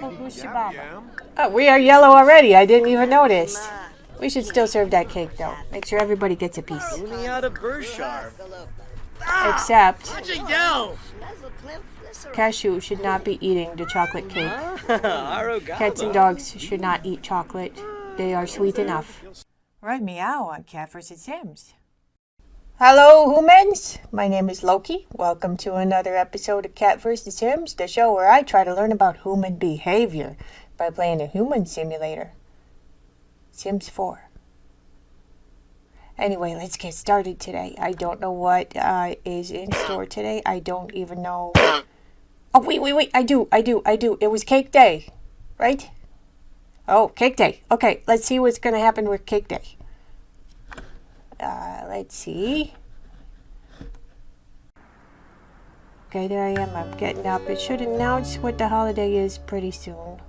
Purple Goose Shababa. Oh, we are yellow already. I didn't even notice. We should still serve that cake, though. Make sure everybody gets a piece. Except Cashew should not be eating the chocolate cake. Cats and dogs should not eat chocolate. They are sweet enough. Right meow on Cat vs. Sims. Hello, humans. My name is Loki. Welcome to another episode of Cat vs. Sims, the show where I try to learn about human behavior by playing a human simulator. Sims 4. Anyway, let's get started today. I don't know what uh, is in store today. I don't even know. Oh, wait, wait, wait. I do, I do, I do. It was cake day, right? Oh, cake day. Okay, let's see what's going to happen with cake day. Uh, let's see. Okay, there I am. I'm getting up. It should announce what the holiday is pretty soon.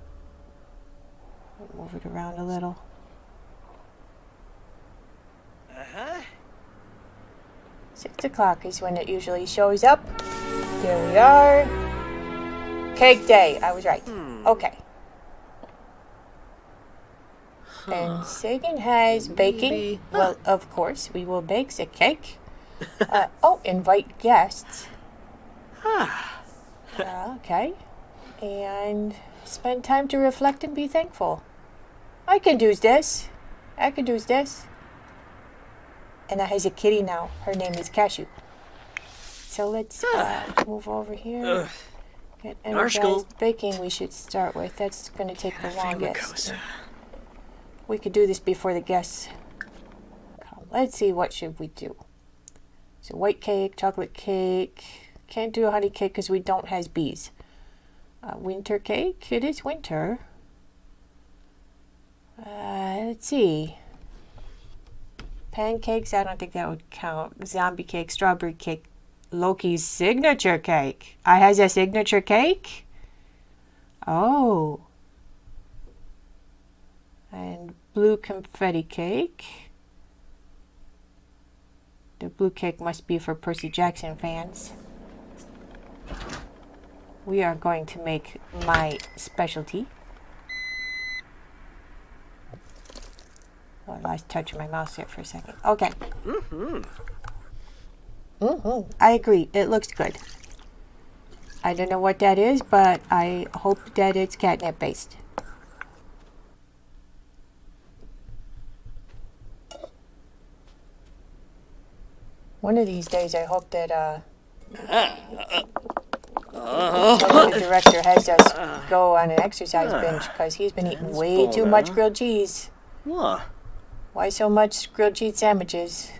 Move it around a little. Uh-huh. Six o'clock is when it usually shows up. here we are. Cake day. I was right. Okay. And Sagan has baking. Well, of course, we will bake the cake. uh, oh, invite guests. Uh, okay. And spend time to reflect and be thankful. I can do this. I can do this. And I has a kitty now. Her name is Cashew. So let's uh, move over here. Get energized baking we should start with. That's going to take the longest. We could do this before the guests come. Let's see, what should we do? So white cake, chocolate cake. Can't do a honey cake because we don't has bees. Uh, winter cake. It is winter. Uh, let's see. Pancakes. I don't think that would count. Zombie cake, strawberry cake, Loki's signature cake. I has a signature cake. Oh. And blue confetti cake. The blue cake must be for Percy Jackson fans. We are going to make my specialty. Oh, I lost touch of my mouse there for a second. Okay. Mm-hmm. Mm-hmm. I agree. It looks good. I don't know what that is, but I hope that it's catnip based. One of these days, I hope that uh, the director has us go on an exercise binge because he's been eating way too much grilled cheese. What? Why so much grilled cheese sandwiches?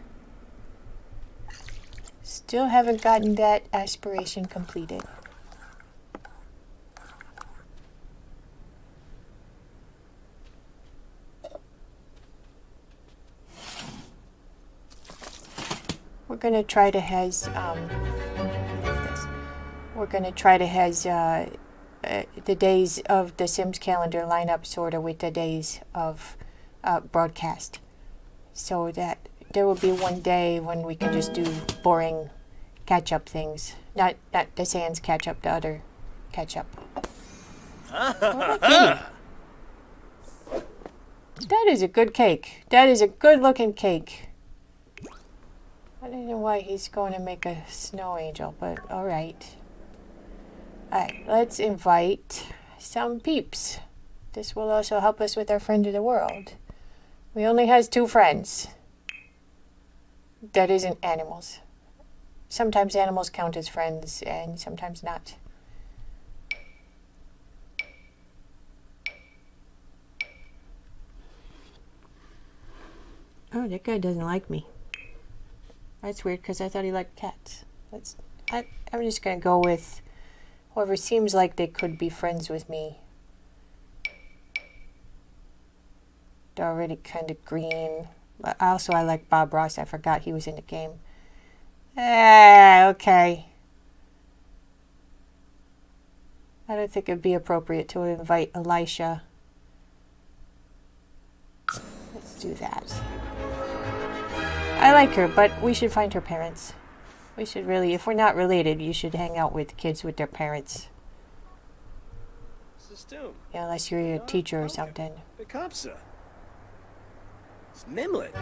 Still haven't gotten that aspiration completed. We're gonna try to has um, this. We're gonna try to has uh, uh, the days of the Sims calendar line up sort of with the days of uh, broadcast so that there will be one day when we can just do boring catch up things. Not not the Sans catch up, the other catch up. that is a good cake. That is a good looking cake. I don't know why he's going to make a snow angel, but alright. Alright, let's invite some peeps. This will also help us with our friend of the world. We only has two friends. That isn't animals. Sometimes animals count as friends and sometimes not. Oh, that guy doesn't like me. That's weird because I thought he liked cats. Let's. I, I'm just gonna go with whoever seems like they could be friends with me. They're already kind of green. Also, I like Bob Ross. I forgot he was in the game. Ah, okay. I don't think it'd be appropriate to invite Elisha. Let's do that. I like her, but we should find her parents. We should really, if we're not related, you should hang out with kids with their parents. Yeah, unless you're a teacher or something. Bekapsa. Nimlet.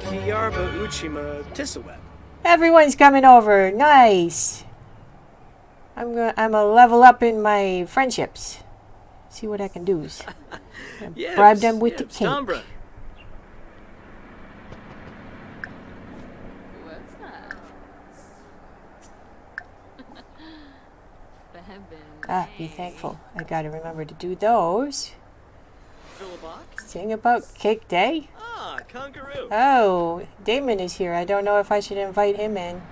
Kiyarba Uchima Tisaweb. Everyone's coming over. Nice. I'm gonna I'm gonna level up in my friendships. See what I can do. Yes, Bribe them with the cake. Tombra. What's that? Bebin. Ah, be thankful. I gotta remember to do those. Philibok. Sing about Cake Day. Ah, Kangaroo. Oh, Damon is here. I don't know if I should invite him in.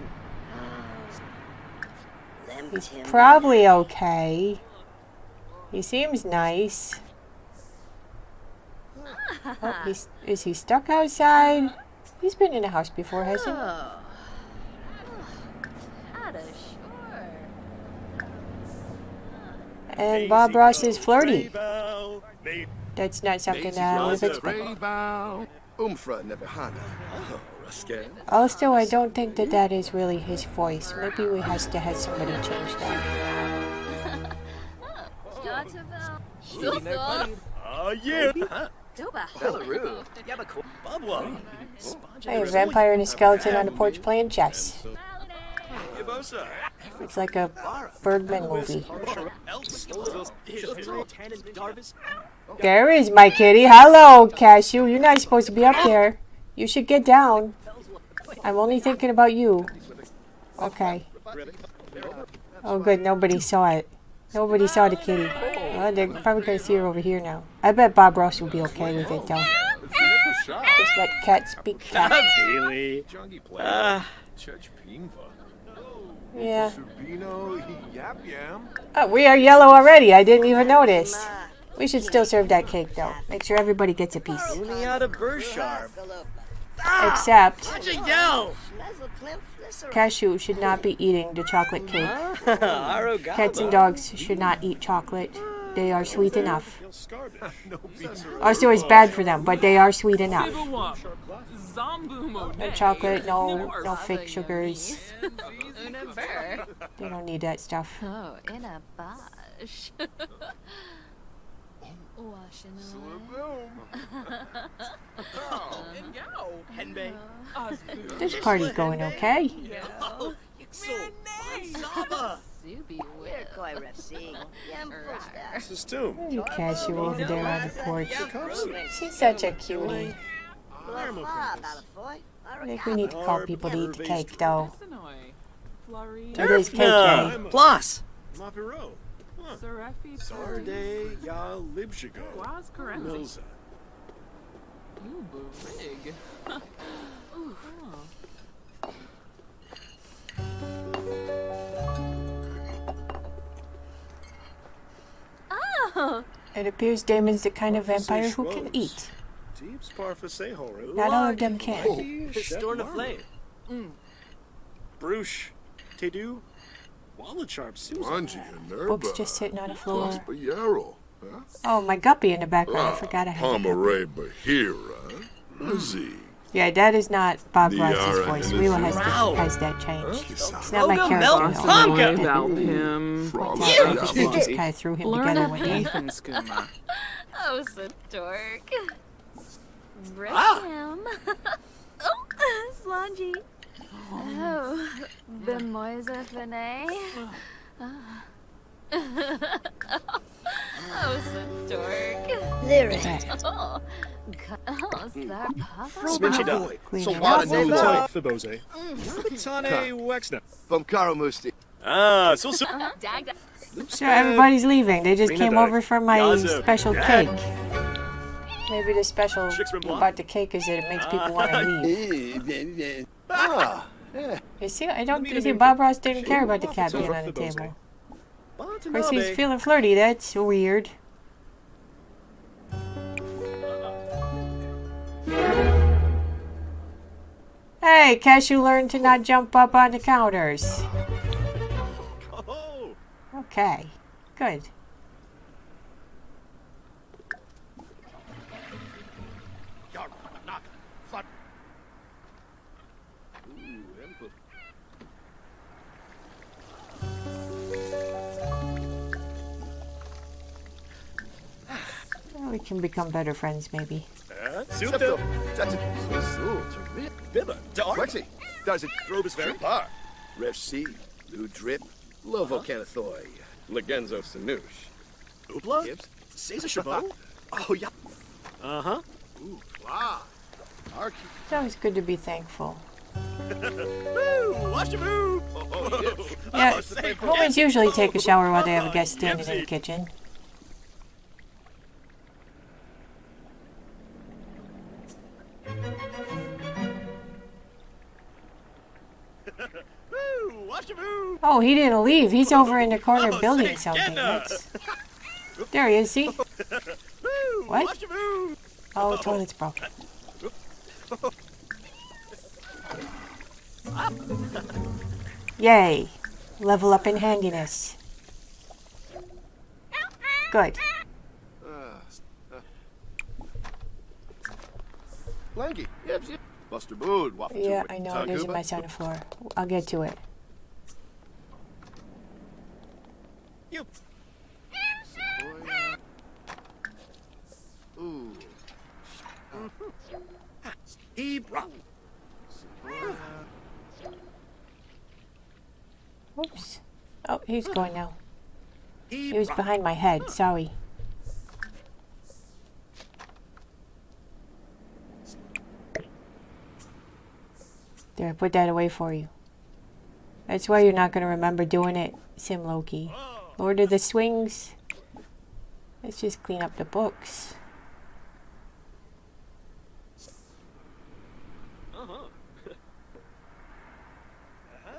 He's probably okay. He seems nice. Oh, he's, is he stuck outside? He's been in a house before, hasn't he? Oh. Ada, sure. And Bob Ross is flirty. That's not something that I would have expected. Raybow. Umfra Nebehana. Oh, Ruskin. Also, I don't think that that is really his voice. Maybe we has to have somebody change that. Jatavel. Easy, no Suso. funny. Yeah. Huh. Doba. Belarus. Yabako. Bubwa. Hey, a vampire and a skeleton on the porch playing chess. Yabosa. It's like a Bergman movie. Elks. There is my kitty. Hello, Cashew. You're not supposed to be up there. You should get down. I'm only thinking about you. Okay. Oh, good. Nobody saw it. Nobody saw the kitty. Well, they're probably going to see her over here now. I bet Bob Ross will be okay with it, though. Just let cat speak cat. Really? Ah, Church Pinva. Yeah. Sabino Yap Yam. Oh, we are yellow already. I didn't even notice. We should still serve that cake, though. Make sure everybody gets a piece. Except Cashew should not be eating the chocolate cake. Cats and dogs should not eat chocolate. They are sweet enough. No beats. Also, it's bad for them, but they are sweet enough. Bibawap, Zombu No chocolate, no no fake sugars. Una burr. They don't need that stuff. Oh, in a bosh. Oh, oh, this party going okay? Saba. Zuby whip. System. Look at Cashew over there on the porch. She's such a cutie. I think we need to call people to eat the cake, though. Sinoi, Flurry, It is cake day. Plus. Mapiro. Ya Libshigo. Milza. Ubu Oh, It appears Damon's the kind of vampire who can eat. Deeps Parfaseho. Not all of them can. Oh, Storm of Flame. Hmm. Bruce. Tedu. Wallacharp Susan. Wanji and Nerba. Books just sitting on the floor. Huh? Oh, my guppy in the background. I forgot I had a guppy. Pomeray Bahira. Lizzie. Hmm. Yeah, that is not Bob Ross's voice. and Rila his- has, Wow. to, has that changed. Kisa. It's not my character. Mel though. Tonka. Valpim, Frost. I think they just kind of threw him Learn together a one day. Ethan Skooma. oh, so dork. Ah. Brim. oh, Slangy. Oh, Bemoisa Fene. Oh, so dork. Lyric. Oh, God. oh, Sarpapa. Sminchida. Clean So it what a new Nutone. Fibose. Tane Wexner. From Karamusti. Ah, so so. Dag, dag. So everybody's leaving. They just Rena came died. over for my Yazu. special Yeah. cake. Maybe the special Chicks about the cake is that it makes people want to leave. Ah. Yeah. You see, I don't you see Bob Ross didn't care about the cat being on the table. Of course, he's feeling flirty. That's weird. Hey, Cashew learned to not jump up on the counters. Oh, Okay, good. Can become better friends, maybe. Uh, That's it. Zul. Termin. Bibba. Does it. Drobus very. Par. Rev C. Lou Drip. Lovo Canathoy. Legenzo Sanush. Oopla. Gibbs. Caesar Chabot. Oh, yeah. Uh-huh. Ooh. Wow. Arky. It's always good to be thankful. Woo! Watch the move! Oh, yes. Yeah, Oh, say Homies usually take a shower while they have a guest standing in the kitchen. Woo! Watch the move! Oh, he didn't leave. He's over in the corner Oh, building something. That's... There he is, see? What? Oh, toilet's broken. Yay. Level up in handiness. Good. Lanky. Yep, yep. Buster Bood. Waffle Yeah, to it. I know. Taguba. There's a mess on the floor. I'll get to it. You. Ooh. Hebra. Oops. Oh, he's going now. He was behind my head. Sorry. I put that away for you. That's why you're not going to remember doing it, Sim Loki. Lord of the Swings. Let's just clean up the books.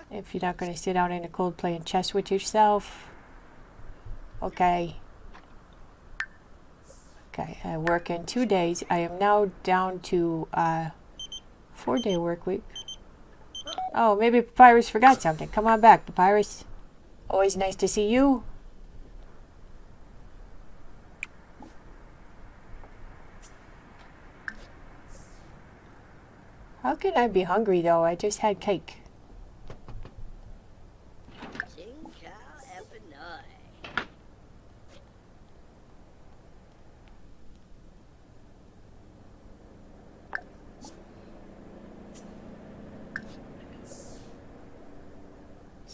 If you're not going to sit out in the cold playing chess with yourself. Okay. Okay, I work in two days. I am now down to uh, four day work week. Oh, maybe Papyrus forgot something. Come on back, Papyrus. Always nice to see you. How can I be hungry though? I just had cake.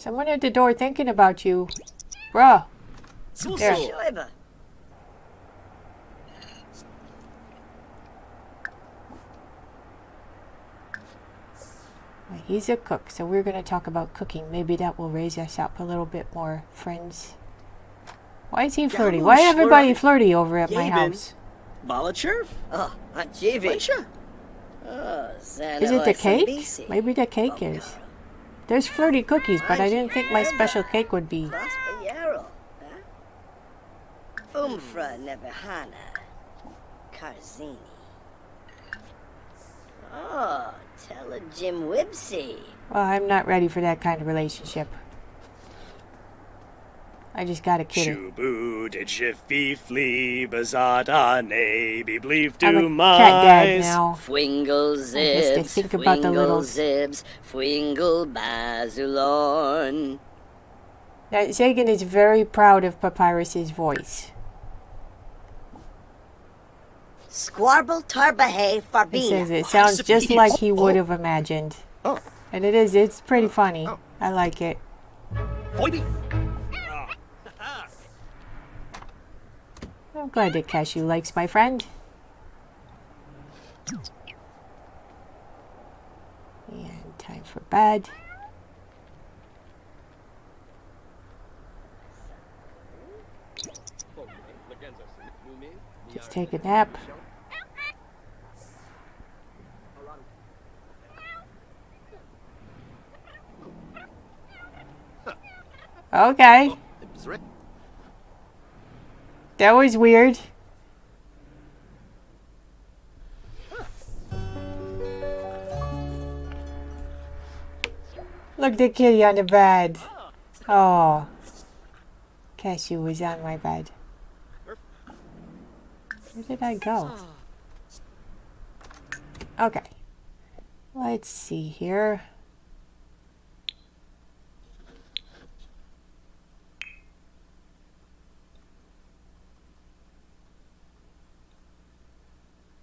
Someone at the door thinking about you. Bruh. There. He's a cook, so we're going to talk about cooking. Maybe that will raise us up a little bit more friends. Why is he flirty? Why everybody slurpy. flirty over at my house? Balachurf? Oh, Aunt Jivy. Oh, Is it the cake? Maybe the cake is. There's flirty cookies, but I didn't think my special cake would be. Umfra Nebehana. Karzini. Oh, tell a Jim Wibsey. Well, I'm not ready for that kind of relationship. I just got a kitty. Shubu did jiffy flea bazada nay be believed to I'm a my cat dad now. Fwingle has to zibs, think about the little- zibs, fwingle bazulon. Now, Zagan is very proud of Papyrus's voice. Squarble tarbahay He says it sounds just like he would have imagined. Oh. And it is, it's pretty funny. Oh. I like it. Boy, I'm glad that Cashew likes my friend. And time for bed. Just take a nap. Okay. That was weird. Look, the kitty on the bed. Oh, Cashew was on my bed. Where did I go? Okay. Let's see here.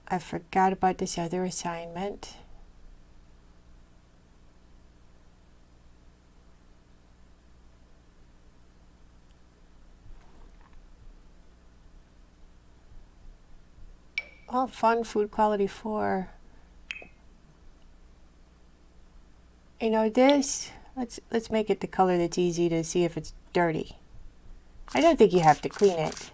I forgot about this other assignment. Oh, fun food quality four. You know this. Let's let's make it the color that's easy to see if it's dirty. I don't think you have to clean it.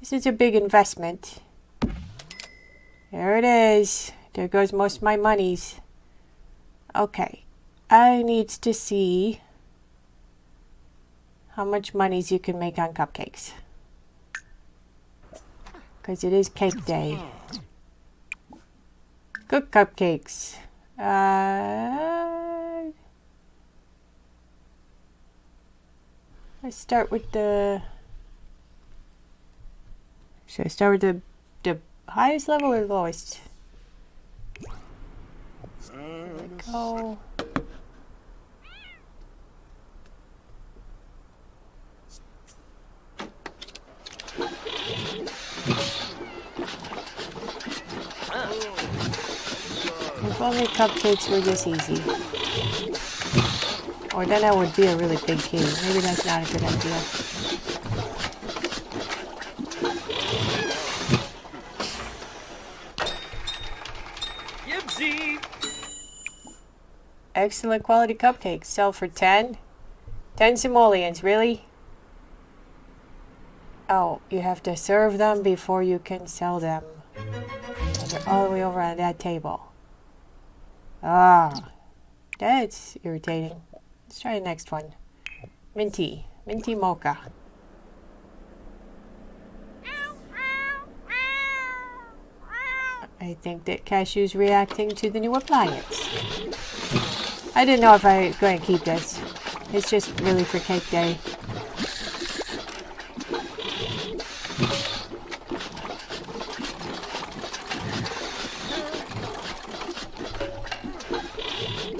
This is a big investment. There it is. There goes most of my monies. Okay. I needs to see how much monies you can make on cupcakes. Because it is cake day. Cook cupcakes. Uh, let's start with the. Should I start with the the highest level or lowest? Go. If only cupcakes were this easy. Or then I would be a really big king. Maybe that's not a good idea. Excellent quality cupcakes. Sell for 10? 10 simoleons, really? Oh, you have to serve them before you can sell them. They're all the way over on that table. Ah, that's irritating. Let's try the next one. Minty. Minty mocha. I think that Cashew's reacting to the new appliance. I didn't know if I was going to keep this. It's just really for cake day.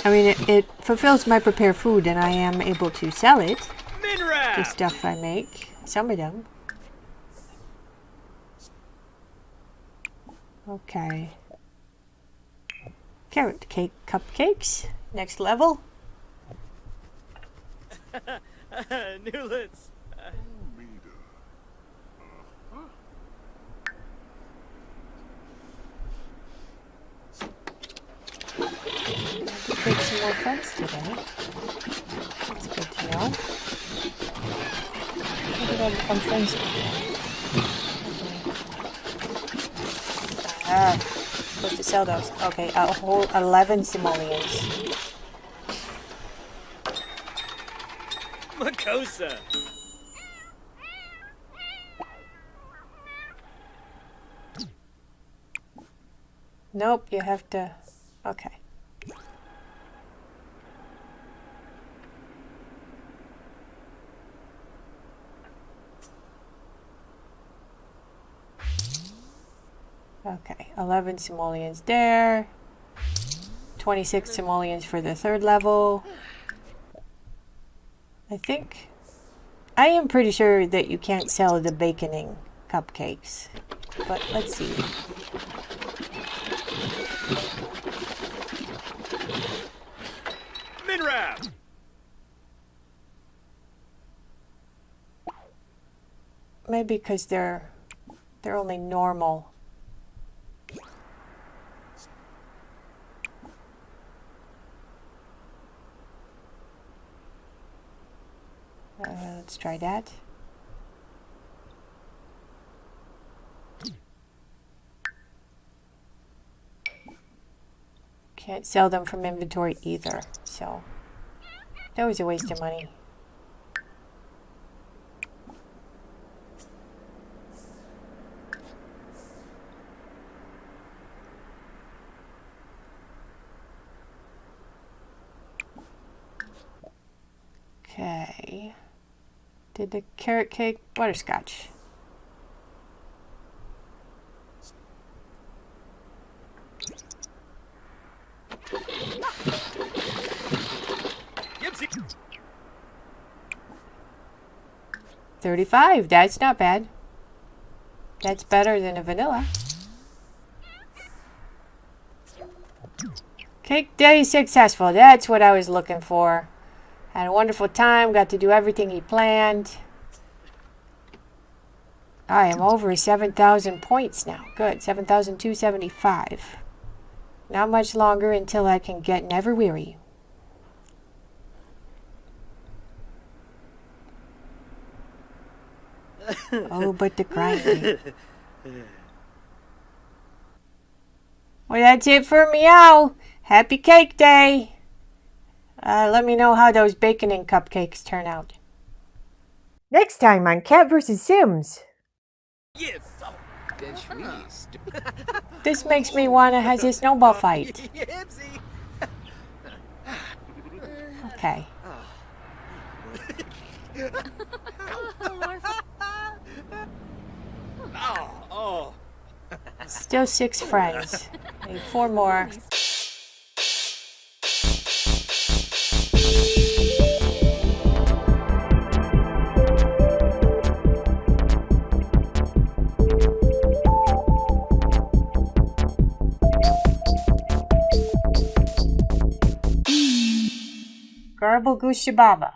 I mean, it, it fulfills my prepare food and I am able to sell it, the stuff I make. Some of them. Okay. Carrot cake cupcakes. Next level. Newlets! Make some more friends today. That's good to know. How did I become friends with? Ah, supposed to sell those. Okay, a whole 11 simoleons. Makosa! Nope, you have to. Okay. Okay, 11 simoleons there. 26 simoleons for the third level. I think. I am pretty sure that you can't sell the baconing cupcakes. But let's see. Minrap! Maybe because they're they're only normal. Uh, let's try that. Can't sell them from inventory either, so that was a waste of money. Okay. Did the carrot cake butterscotch? 35. That's not bad. That's better than a vanilla. Cake day successful. That's what I was looking for. Had a wonderful time. Got to do everything he planned. I am over 7,000 points now. Good. 7,275. Not much longer until I can get Never Weary. oh, but the grinding. Well, that's it for Meow. Happy Cake Day. Uh, let me know how those bacon and cupcakes turn out. Next time on Cat vs. Sims. This makes me want to have a snowball fight. Okay. Oh, oh, Still six friends. Need four more. Garble Goose Shababa.